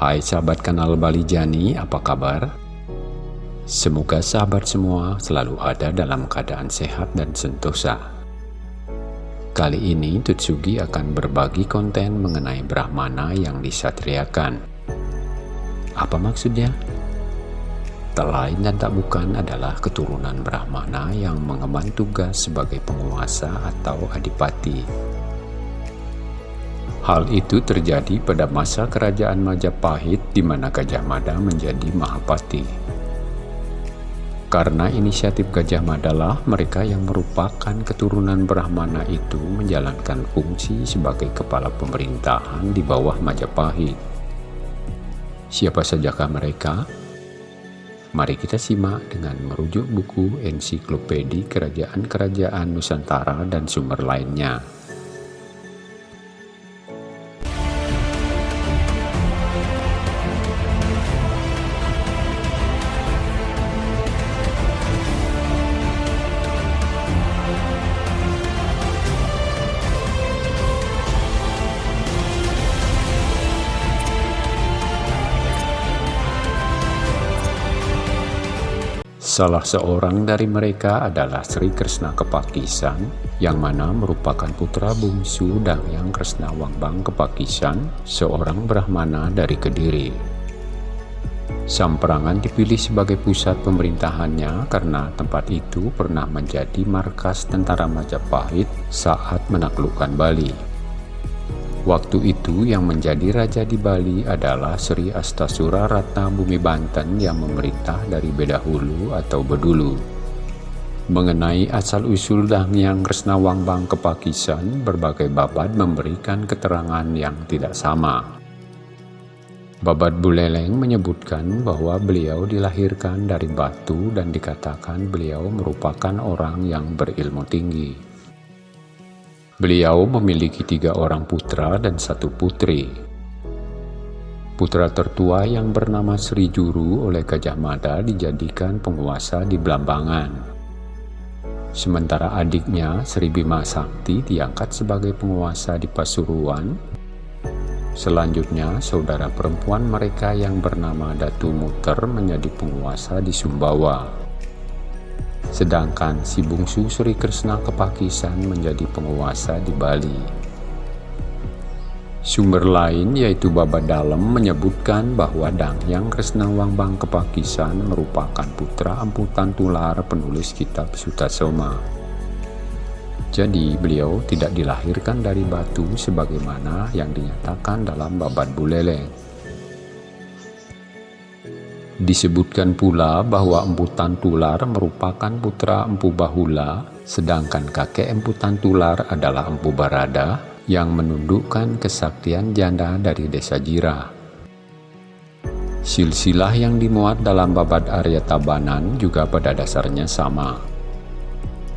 Hai sahabat kanal Bali Jani, apa kabar? Semoga sahabat semua selalu ada dalam keadaan sehat dan sentosa. Kali ini Tutsugi akan berbagi konten mengenai Brahmana yang disatriakan. Apa maksudnya? Tak lain dan tak bukan adalah keturunan Brahmana yang mengemban tugas sebagai penguasa atau adipati Hal itu terjadi pada masa kerajaan Majapahit di mana Gajah Mada menjadi Mahapati. Karena inisiatif Gajah Mada lah mereka yang merupakan keturunan Brahmana itu menjalankan fungsi sebagai kepala pemerintahan di bawah Majapahit. Siapa sajakah mereka? Mari kita simak dengan merujuk buku ensiklopedi kerajaan-kerajaan Nusantara dan sumber lainnya. Salah seorang dari mereka adalah Sri Krishna Kepakisan, yang mana merupakan putra bungsu Yang Krishna Wangbang Kepakisan, seorang Brahmana dari Kediri. Samperangan dipilih sebagai pusat pemerintahannya karena tempat itu pernah menjadi markas tentara Majapahit saat menaklukkan Bali. Waktu itu yang menjadi raja di Bali adalah Sri Astasura Ratna Bumi Banten yang memerintah dari Bedahulu atau Bedulu. Mengenai asal-usul Dangyang Kresna Wangbang Kepakisan, berbagai babat memberikan keterangan yang tidak sama. Babat Buleleng menyebutkan bahwa beliau dilahirkan dari batu dan dikatakan beliau merupakan orang yang berilmu tinggi. Beliau memiliki tiga orang putra dan satu putri. Putra tertua yang bernama Sri Juru oleh Gajah Mada dijadikan penguasa di Blambangan. Sementara adiknya Sri Bima Sakti diangkat sebagai penguasa di Pasuruan. Selanjutnya, saudara perempuan mereka yang bernama Datu Muter menjadi penguasa di Sumbawa. Sedangkan si bungsu Sri Krishna Kepakisan menjadi penguasa di Bali. Sumber lain yaitu Baba Dalam menyebutkan bahwa Dangyang Kresna Wangbang Kepakisan merupakan putra amputan tular penulis kitab Sutasoma. Jadi beliau tidak dilahirkan dari batu sebagaimana yang dinyatakan dalam Babat Buleleng. Disebutkan pula bahwa emputan tular merupakan putra Empu Bahula, sedangkan kakek emputan tular adalah Empu Barada yang menundukkan kesaktian janda dari desa Jirah. Silsilah yang dimuat dalam babat Arya Tabanan juga pada dasarnya sama,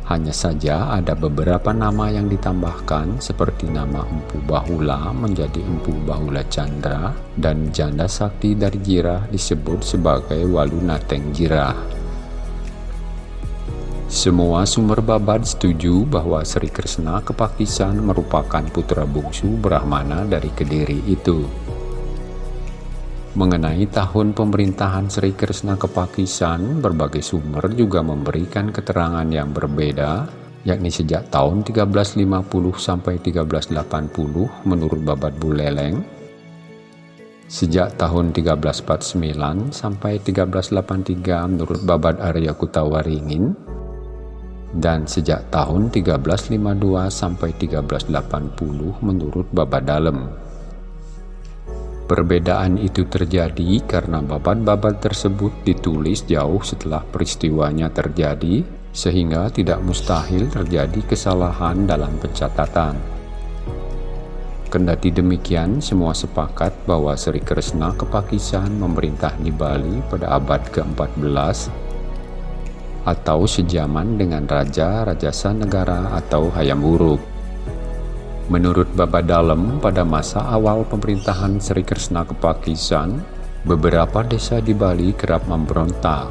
hanya saja ada beberapa nama yang ditambahkan seperti nama Empu Bahula menjadi Empu Bahula Chandra dan janda sakti dari Jirah disebut sebagai Walunateng Jirah. Semua sumber babad setuju bahwa Sri Krishna Kepakisan merupakan putra bungsu Brahmana dari Kediri itu. Mengenai tahun pemerintahan Sri Krishna Kepakisan, berbagai sumber juga memberikan keterangan yang berbeda, yakni sejak tahun 1350 sampai 1380 menurut Babat Buleleng, sejak tahun 1349 sampai 1383 menurut Babat Arya Kutawaringin, dan sejak tahun 1352 sampai 1380 menurut Babat Dalem. Perbedaan itu terjadi karena babat-babat tersebut ditulis jauh setelah peristiwanya terjadi, sehingga tidak mustahil terjadi kesalahan dalam pencatatan. Kendati demikian, semua sepakat bahwa Sri Kresna Kepakisan memerintah di Bali pada abad ke-14 atau sejaman dengan Raja Rajasa Negara atau Hayam Wuruk. Menurut Bapak Dalem, pada masa awal pemerintahan Sri Krishna Kepakisan, beberapa desa di Bali kerap memberontak.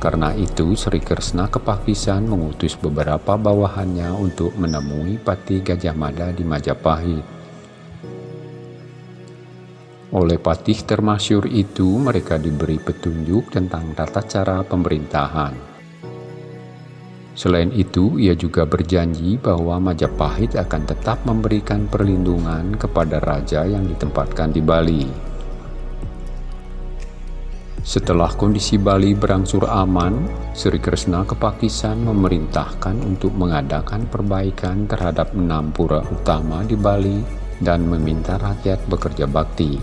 Karena itu, Sri Krishna Kepakisan mengutus beberapa bawahannya untuk menemui Pati Gajah Mada di Majapahit. Oleh patih termasyur itu, mereka diberi petunjuk tentang tata cara pemerintahan. Selain itu, ia juga berjanji bahwa Majapahit akan tetap memberikan perlindungan kepada raja yang ditempatkan di Bali. Setelah kondisi Bali berangsur aman, Sri Krishna Kepakisan memerintahkan untuk mengadakan perbaikan terhadap enam pura utama di Bali dan meminta rakyat bekerja bakti.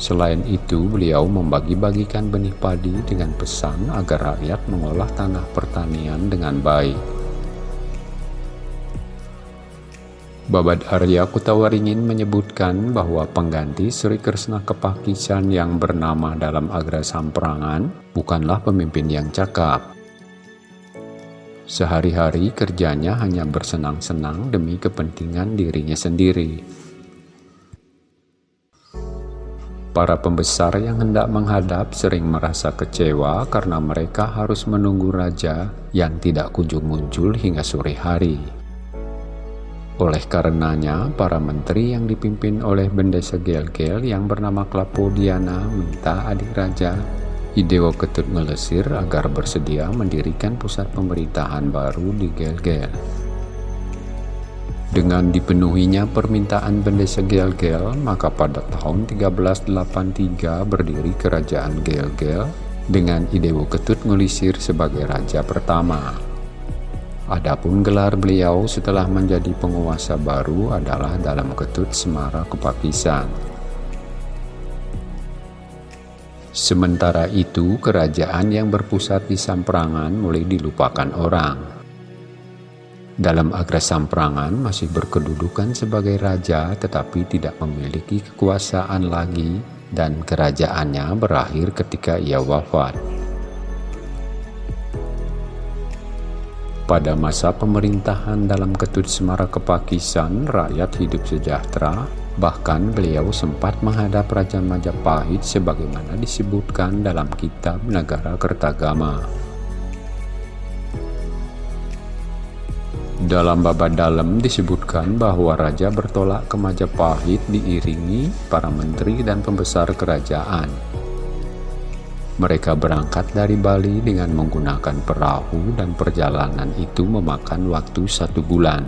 Selain itu, beliau membagi-bagikan benih padi dengan pesan agar rakyat mengolah tanah pertanian dengan baik. Babad Arya Kutawaringin menyebutkan bahwa pengganti Sri Krishna Kepakisan yang bernama dalam Agra Samprangan bukanlah pemimpin yang cakap. Sehari-hari kerjanya hanya bersenang-senang demi kepentingan dirinya sendiri. Para pembesar yang hendak menghadap sering merasa kecewa karena mereka harus menunggu raja yang tidak kunjung muncul hingga sore hari. Oleh karenanya, para menteri yang dipimpin oleh Bendesa Gel-Gel yang bernama Klapodiana minta adik raja Idewo Ketut Ngelesir agar bersedia mendirikan pusat pemerintahan baru di Gel-Gel. Dengan dipenuhinya permintaan Bendesa Gel-Gel, maka pada tahun 1383 berdiri kerajaan Gel-Gel dengan Idewo Ketut Ngelisir sebagai raja pertama. Adapun gelar beliau setelah menjadi penguasa baru adalah dalam ketut Semara Kepakisan. Sementara itu, kerajaan yang berpusat di Samprangan mulai dilupakan orang. Dalam Agra Samprangan masih berkedudukan sebagai raja tetapi tidak memiliki kekuasaan lagi dan kerajaannya berakhir ketika ia wafat. Pada masa pemerintahan dalam Ketut Semara Kepakisan, rakyat hidup sejahtera, bahkan beliau sempat menghadap Raja Majapahit sebagaimana disebutkan dalam kitab Negara Kertagama. Dalam babad dalam disebutkan bahwa Raja bertolak ke Majapahit diiringi para menteri dan pembesar kerajaan. Mereka berangkat dari Bali dengan menggunakan perahu dan perjalanan itu memakan waktu satu bulan.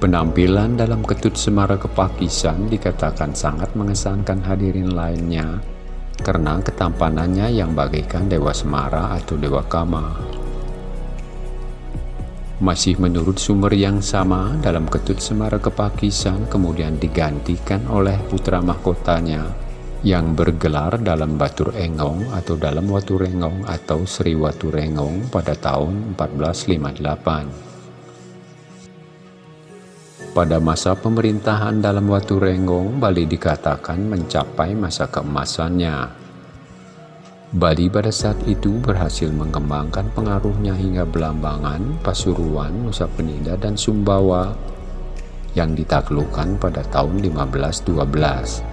Penampilan dalam ketut Semara Kepakisan dikatakan sangat mengesankan hadirin lainnya karena ketampanannya yang bagaikan Dewa Semara atau Dewa Kama. Masih menurut sumber yang sama, dalam ketut Semara Kepakisan kemudian digantikan oleh putra mahkotanya yang bergelar dalam Batur Engong atau dalam Watu Rengong atau Sri Watu Rengong pada tahun 1458. Pada masa pemerintahan dalam Watu Rengong, Bali dikatakan mencapai masa keemasannya. Bali pada saat itu berhasil mengembangkan pengaruhnya hingga Belambangan, Pasuruan, Nusa Penida, dan Sumbawa yang ditaklukkan pada tahun 1512.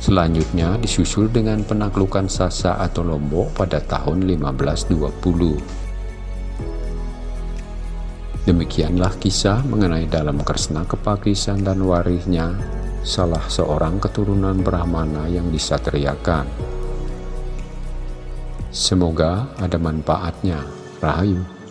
Selanjutnya disusul dengan penaklukan Sasa atau Lombok pada tahun 1520. Demikianlah kisah mengenai dalam Kresna Kepakisan dan warisnya, salah seorang keturunan Brahmana yang disatriakan. Semoga ada manfaatnya. Rahayu.